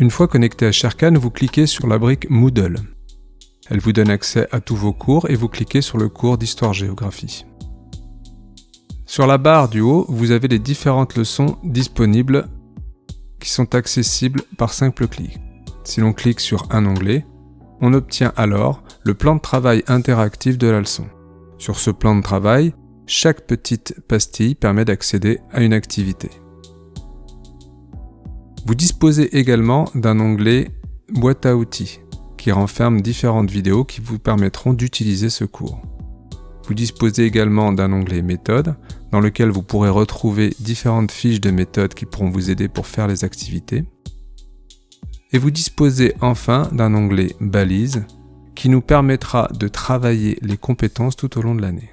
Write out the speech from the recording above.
Une fois connecté à Sherkan, vous cliquez sur la brique Moodle. Elle vous donne accès à tous vos cours et vous cliquez sur le cours d'histoire-géographie. Sur la barre du haut, vous avez les différentes leçons disponibles qui sont accessibles par simple clic. Si l'on clique sur un onglet, on obtient alors le plan de travail interactif de la leçon. Sur ce plan de travail, chaque petite pastille permet d'accéder à une activité. Vous disposez également d'un onglet boîte à outils qui renferme différentes vidéos qui vous permettront d'utiliser ce cours. Vous disposez également d'un onglet méthode dans lequel vous pourrez retrouver différentes fiches de méthode qui pourront vous aider pour faire les activités. Et vous disposez enfin d'un onglet balise qui nous permettra de travailler les compétences tout au long de l'année.